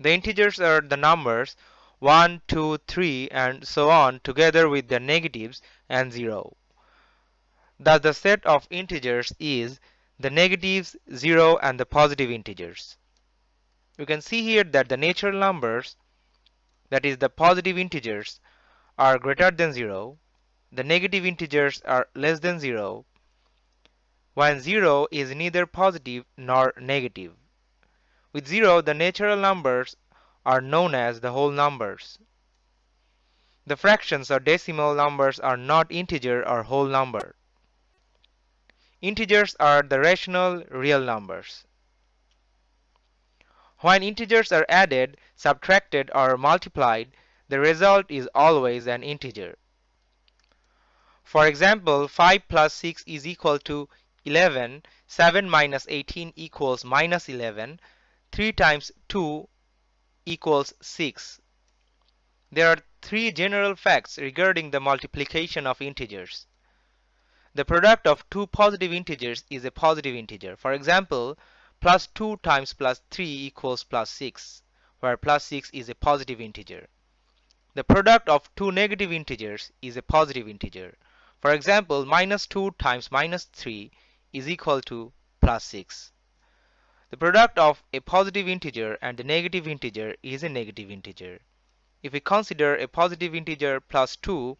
The integers are the numbers 1, 2, 3 and so on together with their negatives and 0. Thus the set of integers is the negatives, 0 and the positive integers. You can see here that the natural numbers that is the positive integers are greater than 0, the negative integers are less than 0, when 0 is neither positive nor negative. With 0 the natural numbers are known as the whole numbers. The fractions or decimal numbers are not integer or whole number. Integers are the rational real numbers. When integers are added, subtracted or multiplied, the result is always an integer. For example, 5 plus 6 is equal to 11, 7 minus 18 equals minus 11, 3 times 2 equals 6. There are three general facts regarding the multiplication of integers. The product of two positive integers is a positive integer. For example, plus 2 times plus 3 equals plus 6, where plus 6 is a positive integer. The product of two negative integers is a positive integer. For example, minus 2 times minus 3 is equal to plus 6. The product of a positive integer and a negative integer is a negative integer. If we consider a positive integer plus 2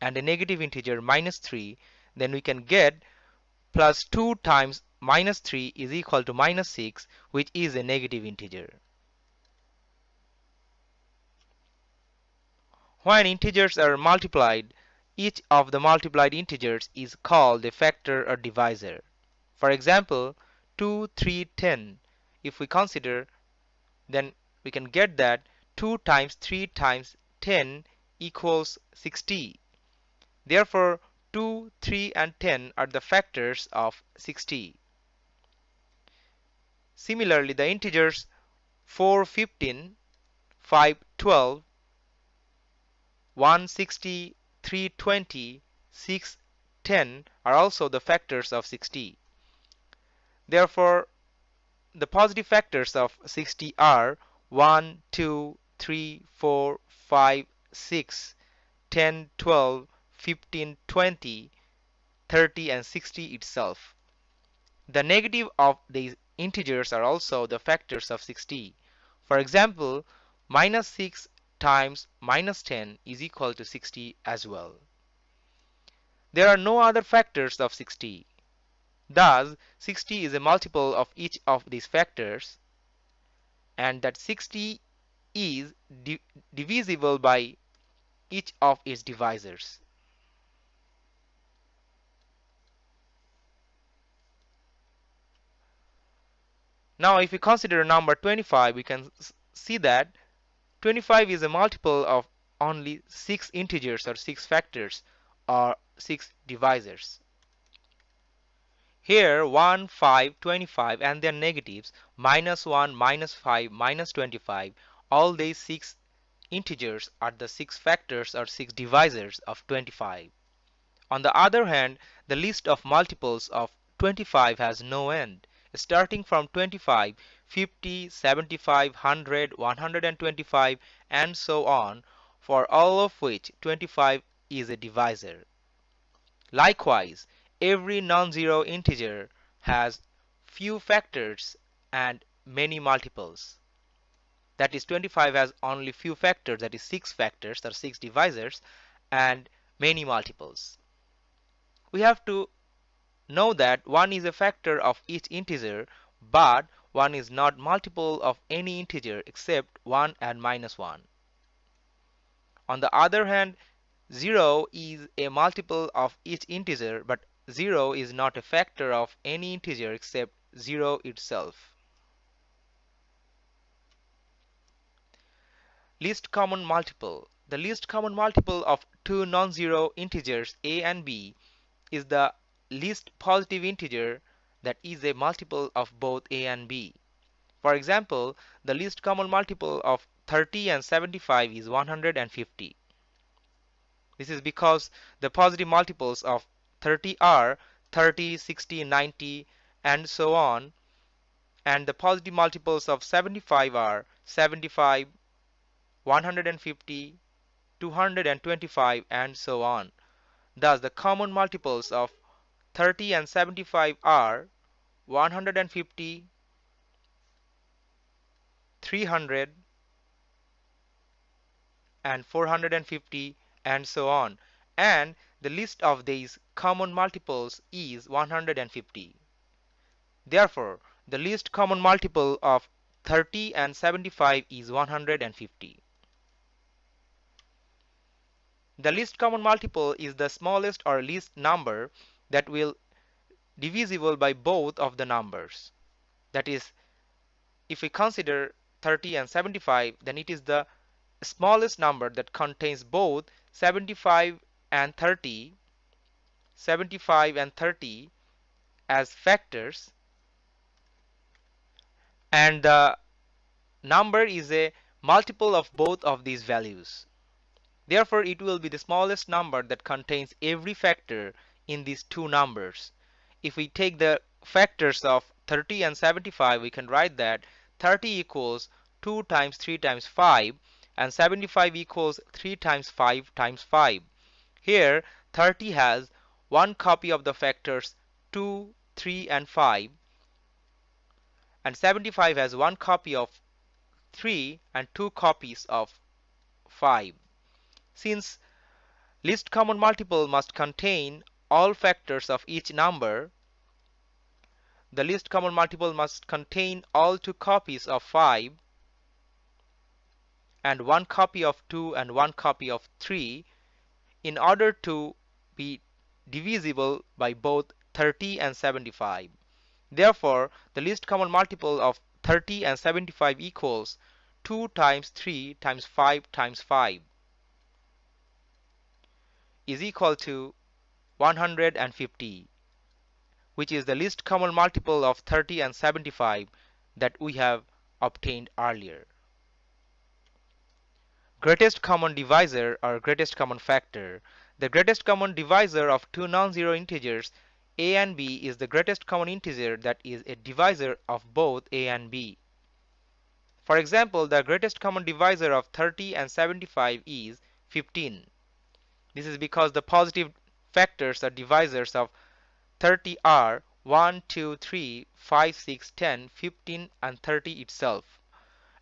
and a negative integer minus 3, then we can get plus 2 times minus 3 is equal to minus 6 which is a negative integer. When integers are multiplied, each of the multiplied integers is called a factor or divisor. For example, 2, 3, 10. If we consider, then we can get that 2 times 3 times 10 equals 60. Therefore, 2, 3 and 10 are the factors of 60. Similarly, the integers 4, 15, 5, 12, 160, 320, 6, 10 are also the factors of 60. Therefore, the positive factors of 60 are 1, 2, 3, 4, 5, 6, 10, 12, 15, 20, 30 and 60 itself. The negative of these integers are also the factors of 60. For example, minus 6 times minus 10 is equal to 60 as well. There are no other factors of 60. Thus, 60 is a multiple of each of these factors and that 60 is di divisible by each of its divisors. Now if we consider number 25 we can see that 25 is a multiple of only 6 integers or 6 factors or 6 divisors. Here 1, 5, 25 and their negatives minus 1, minus 5, minus 25 all these 6 integers are the 6 factors or 6 divisors of 25. On the other hand the list of multiples of 25 has no end starting from 25, 50, 75, 100, 125 and so on for all of which 25 is a divisor. Likewise, every non-zero integer has few factors and many multiples. That is 25 has only few factors that is 6 factors or 6 divisors and many multiples. We have to Know that 1 is a factor of each integer but 1 is not multiple of any integer except 1 and minus 1. On the other hand 0 is a multiple of each integer but 0 is not a factor of any integer except 0 itself. Least common multiple. The least common multiple of two non-zero integers a and b is the least positive integer that is a multiple of both a and b. For example, the least common multiple of 30 and 75 is 150. This is because the positive multiples of 30 are 30, 60, 90 and so on and the positive multiples of 75 are 75, 150, 225 and so on. Thus the common multiples of 30 and 75 are 150, 300 and 450 and so on and the list of these common multiples is 150. Therefore, the least common multiple of 30 and 75 is 150. The least common multiple is the smallest or least number that will divisible by both of the numbers. That is, if we consider 30 and 75, then it is the smallest number that contains both 75 and 30, 75 and 30 as factors and the number is a multiple of both of these values. Therefore, it will be the smallest number that contains every factor in these two numbers. If we take the factors of 30 and 75, we can write that 30 equals 2 times 3 times 5 and 75 equals 3 times 5 times 5. Here 30 has one copy of the factors 2, 3 and 5 and 75 has one copy of 3 and two copies of 5. Since least common multiple must contain all factors of each number, the least common multiple must contain all two copies of 5 and one copy of 2 and one copy of 3 in order to be divisible by both 30 and 75. Therefore, the least common multiple of 30 and 75 equals 2 times 3 times 5 times 5 is equal to 150 which is the least common multiple of 30 and 75 that we have obtained earlier. Greatest common divisor or greatest common factor. The greatest common divisor of two non-zero integers a and b is the greatest common integer that is a divisor of both a and b. For example, the greatest common divisor of 30 and 75 is 15. This is because the positive factors or divisors of 30 are 1, 2, 3, 5, 6, 10, 15 and 30 itself.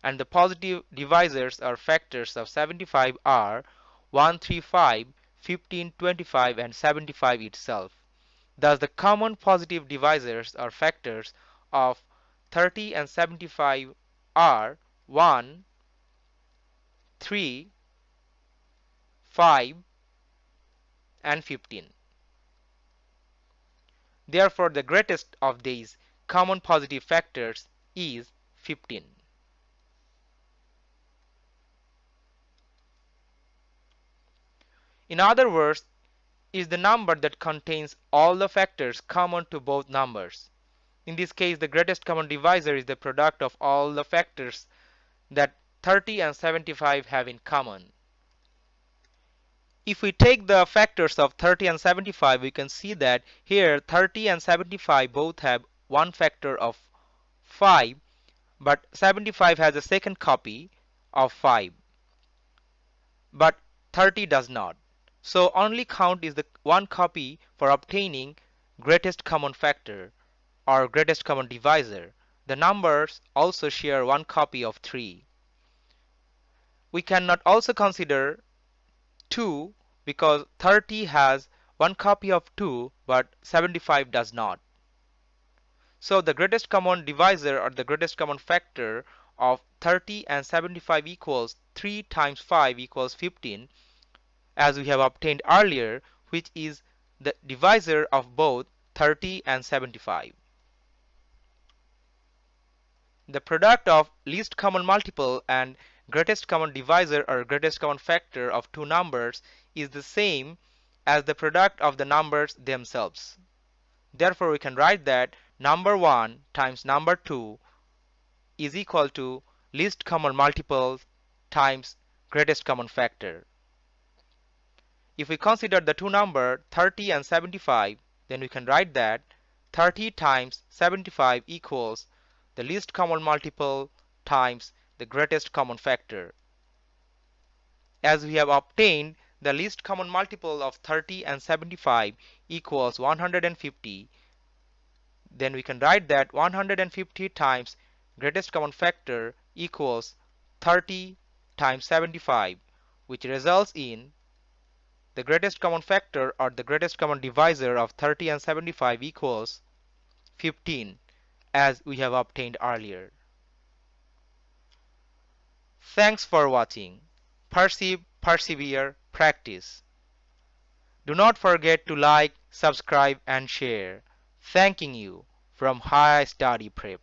And the positive divisors are factors of 75 are 1, 3, 5, 15, 25 and 75 itself. Thus the common positive divisors are factors of 30 and 75 are 1, 3, 5 and 15. Therefore, the greatest of these common positive factors is 15. In other words, is the number that contains all the factors common to both numbers. In this case, the greatest common divisor is the product of all the factors that 30 and 75 have in common. If we take the factors of 30 and 75, we can see that here 30 and 75 both have one factor of 5, but 75 has a second copy of 5, but 30 does not. So only count is the one copy for obtaining greatest common factor or greatest common divisor. The numbers also share one copy of 3. We cannot also consider 2 because 30 has one copy of 2 but 75 does not. So the greatest common divisor or the greatest common factor of 30 and 75 equals 3 times 5 equals 15 as we have obtained earlier which is the divisor of both 30 and 75. The product of least common multiple and greatest common divisor or greatest common factor of two numbers is the same as the product of the numbers themselves. Therefore, we can write that number 1 times number 2 is equal to least common multiple times greatest common factor. If we consider the two number 30 and 75, then we can write that 30 times 75 equals the least common multiple times the greatest common factor. As we have obtained the least common multiple of 30 and 75 equals 150, then we can write that 150 times greatest common factor equals 30 times 75 which results in the greatest common factor or the greatest common divisor of 30 and 75 equals 15 as we have obtained earlier. Thanks for watching. Perceive, persevere, practice. Do not forget to like, subscribe and share. Thanking you from High Study Prep.